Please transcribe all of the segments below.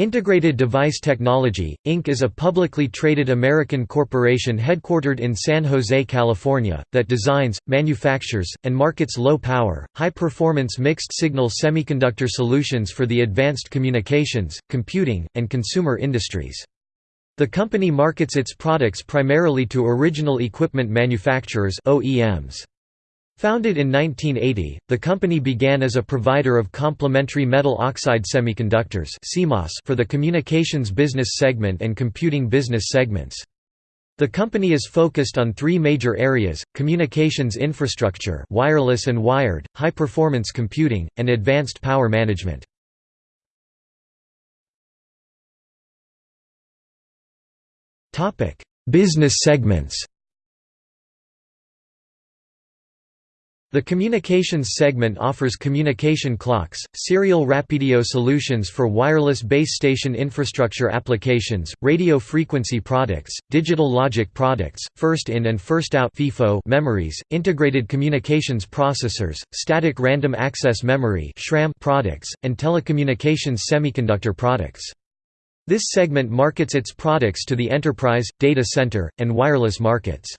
Integrated Device Technology, Inc. is a publicly traded American corporation headquartered in San Jose, California, that designs, manufactures, and markets low-power, high-performance mixed-signal semiconductor solutions for the advanced communications, computing, and consumer industries. The company markets its products primarily to original equipment manufacturers OEMs. Founded in 1980, the company began as a provider of complementary metal oxide semiconductors for the communications business segment and computing business segments. The company is focused on three major areas, communications infrastructure wireless and wired, high-performance computing, and advanced power management. Business segments The communications segment offers communication clocks, serial RapidIO solutions for wireless base station infrastructure applications, radio frequency products, digital logic products, first-in and first-out memories, integrated communications processors, static random access memory products, and telecommunications semiconductor products. This segment markets its products to the enterprise, data center, and wireless markets.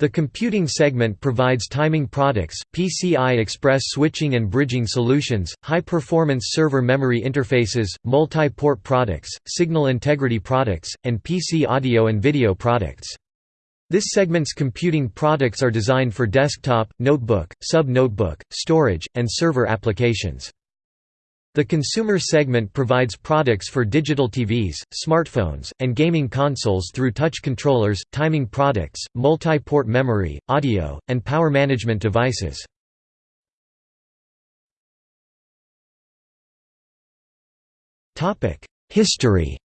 The computing segment provides timing products, PCI Express switching and bridging solutions, high-performance server memory interfaces, multi-port products, signal integrity products, and PC audio and video products. This segment's computing products are designed for desktop, notebook, sub-notebook, storage, and server applications. The consumer segment provides products for digital TVs, smartphones, and gaming consoles through touch controllers, timing products, multi-port memory, audio, and power management devices. History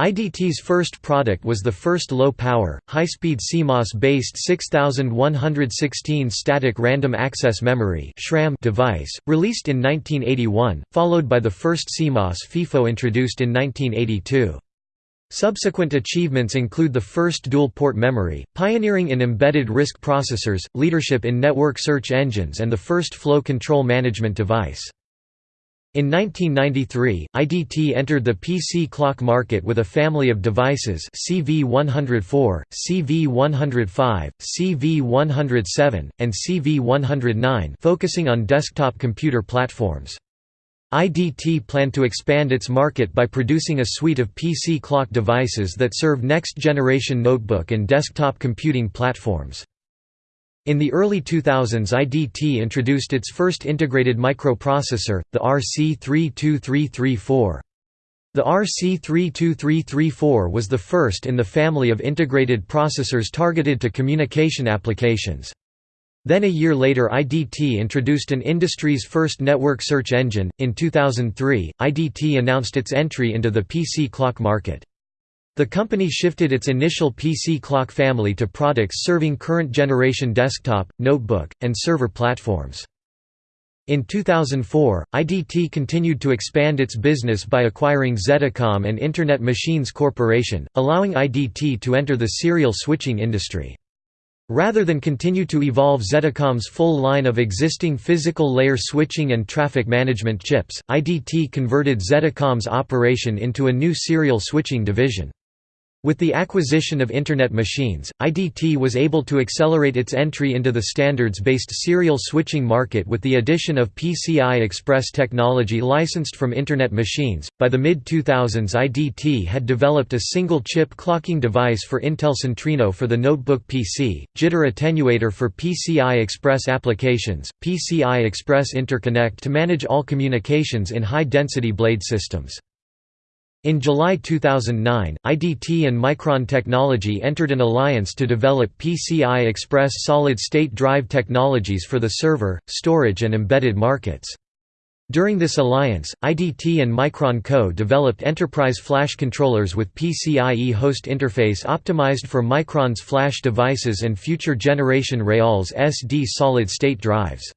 IDT's first product was the first low-power, high-speed CMOS-based 6116 static random access memory device, released in 1981, followed by the first CMOS FIFO introduced in 1982. Subsequent achievements include the first dual-port memory, pioneering in embedded RISC processors, leadership in network search engines and the first flow control management device. In 1993, IDT entered the PC clock market with a family of devices CV104, CV105, CV107, and CV109 focusing on desktop computer platforms. IDT planned to expand its market by producing a suite of PC clock devices that serve next-generation notebook and desktop computing platforms. In the early 2000s IDT introduced its first integrated microprocessor, the RC32334. The RC32334 was the first in the family of integrated processors targeted to communication applications. Then a year later IDT introduced an industry's first network search engine. In 2003, IDT announced its entry into the PC clock market. The company shifted its initial PC clock family to products serving current-generation desktop, notebook, and server platforms. In 2004, IDT continued to expand its business by acquiring ZettaCom and Internet Machines Corporation, allowing IDT to enter the serial switching industry. Rather than continue to evolve ZettaCom's full line of existing physical layer switching and traffic management chips, IDT converted ZettaCom's operation into a new serial switching division. With the acquisition of Internet Machines, IDT was able to accelerate its entry into the standards-based serial switching market with the addition of PCI Express technology licensed from Internet Machines. By the mid-2000s IDT had developed a single-chip clocking device for Intel Centrino for the notebook PC, jitter attenuator for PCI Express applications, PCI Express interconnect to manage all communications in high-density blade systems. In July 2009, IDT and Micron Technology entered an alliance to develop PCI Express solid-state drive technologies for the server, storage and embedded markets. During this alliance, IDT and Micron co-developed enterprise flash controllers with PCIe host interface optimized for Micron's flash devices and future generation RealSSD solid-state drives.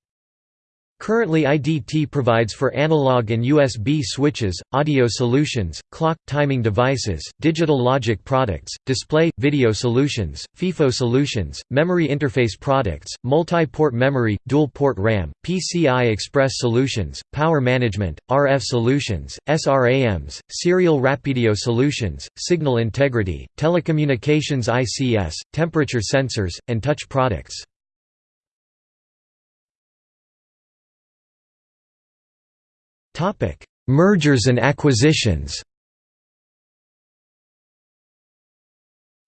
Currently IDT provides for analog and USB switches, audio solutions, clock, timing devices, digital logic products, display, video solutions, FIFO solutions, memory interface products, multi-port memory, dual-port RAM, PCI Express solutions, power management, RF solutions, SRAMs, serial RapidIO solutions, signal integrity, telecommunications ICS, temperature sensors, and touch products. Topic: Mergers and acquisitions.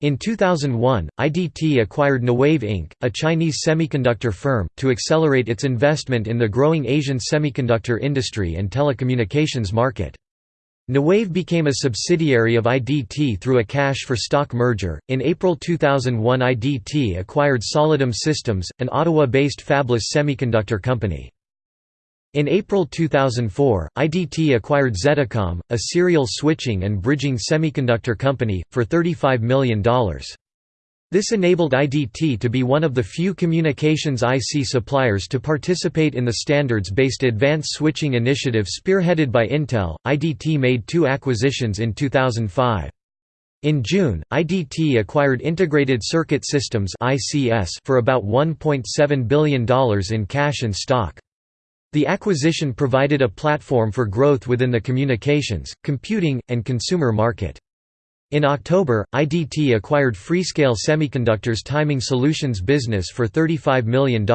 In 2001, IDT acquired Newave Inc., a Chinese semiconductor firm, to accelerate its investment in the growing Asian semiconductor industry and telecommunications market. Newave became a subsidiary of IDT through a cash for stock merger. In April 2001, IDT acquired Solidum Systems, an Ottawa based fabless semiconductor company. In April 2004, IDT acquired ZettaCom, a serial switching and bridging semiconductor company, for $35 million. This enabled IDT to be one of the few communications IC suppliers to participate in the standards-based advanced switching initiative spearheaded by Intel. IDT made two acquisitions in 2005. In June, IDT acquired Integrated Circuit Systems for about $1.7 billion in cash and stock. The acquisition provided a platform for growth within the communications, computing, and consumer market. In October, IDT acquired Freescale Semiconductor's timing solutions business for $35 million.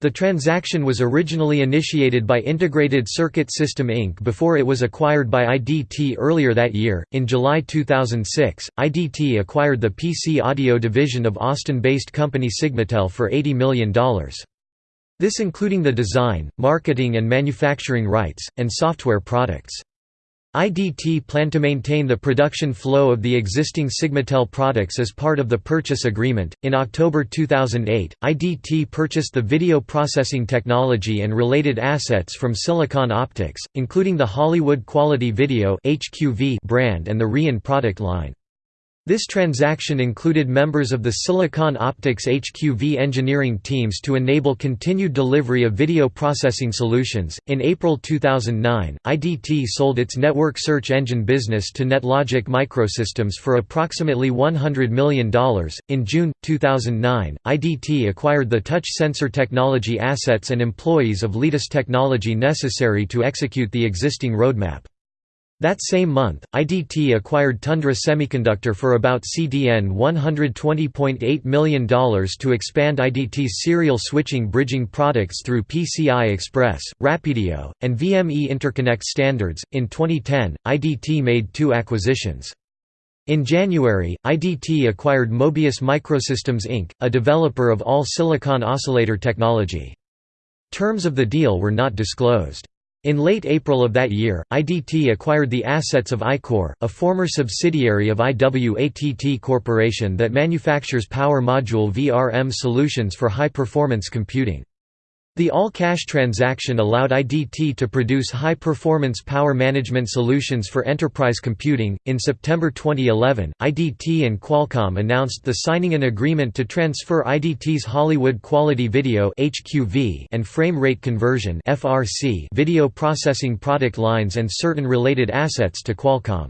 The transaction was originally initiated by Integrated Circuit System Inc. before it was acquired by IDT earlier that year. In July 2006, IDT acquired the PC audio division of Austin based company Sigmatel for $80 million. This including the design, marketing and manufacturing rights, and software products. IDT planned to maintain the production flow of the existing Sigmatel products as part of the purchase agreement. In October 2008, IDT purchased the video processing technology and related assets from Silicon Optics, including the Hollywood Quality Video (HQV) brand and the Reon product line. This transaction included members of the Silicon Optics HQV engineering teams to enable continued delivery of video processing solutions. In April 2009, IDT sold its network search engine business to NetLogic Microsystems for approximately $100 million. In June 2009, IDT acquired the touch sensor technology assets and employees of Leadis Technology necessary to execute the existing roadmap. That same month, IDT acquired Tundra Semiconductor for about CDN $120.8 million to expand IDT's serial switching bridging products through PCI Express, RapidIO, and VME interconnect standards. In 2010, IDT made two acquisitions. In January, IDT acquired Mobius Microsystems Inc., a developer of all silicon oscillator technology. Terms of the deal were not disclosed. In late April of that year, IDT acquired the assets of iCore, a former subsidiary of IWATT Corporation that manufactures power module VRM solutions for high-performance computing. The all-cash transaction allowed IDT to produce high-performance power management solutions for enterprise computing. In September 2011, IDT and Qualcomm announced the signing an agreement to transfer IDT's Hollywood Quality Video (HQV) and frame rate conversion (FRC) video processing product lines and certain related assets to Qualcomm.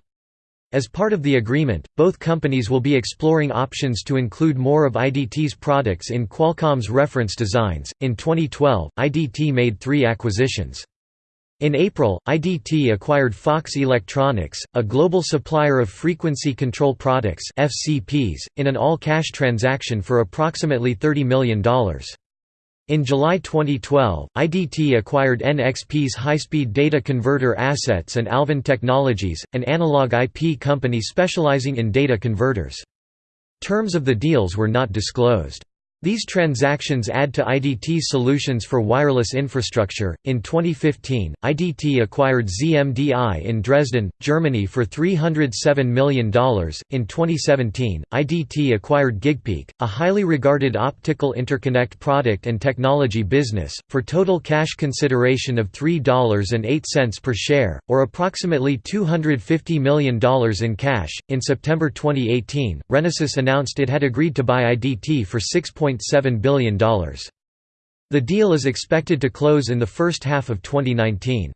As part of the agreement, both companies will be exploring options to include more of IDT's products in Qualcomm's reference designs. In 2012, IDT made three acquisitions. In April, IDT acquired Fox Electronics, a global supplier of frequency control products (FCPs), in an all-cash transaction for approximately $30 million. In July 2012, IDT acquired NXP's high-speed data converter assets and Alvand Technologies, an analog IP company specializing in data converters. Terms of the deals were not disclosed. These transactions add to IDT's solutions for wireless infrastructure. In 2015, IDT acquired ZMDI in Dresden, Germany for $307 million. In 2017, IDT acquired Gigpeak, a highly regarded optical interconnect product and technology business, for total cash consideration of $3.08 per share, or approximately $250 million in cash. In September 2018, Renesas announced it had agreed to buy IDT for 6. $1.7 billion. The deal is expected to close in the first half of 2019.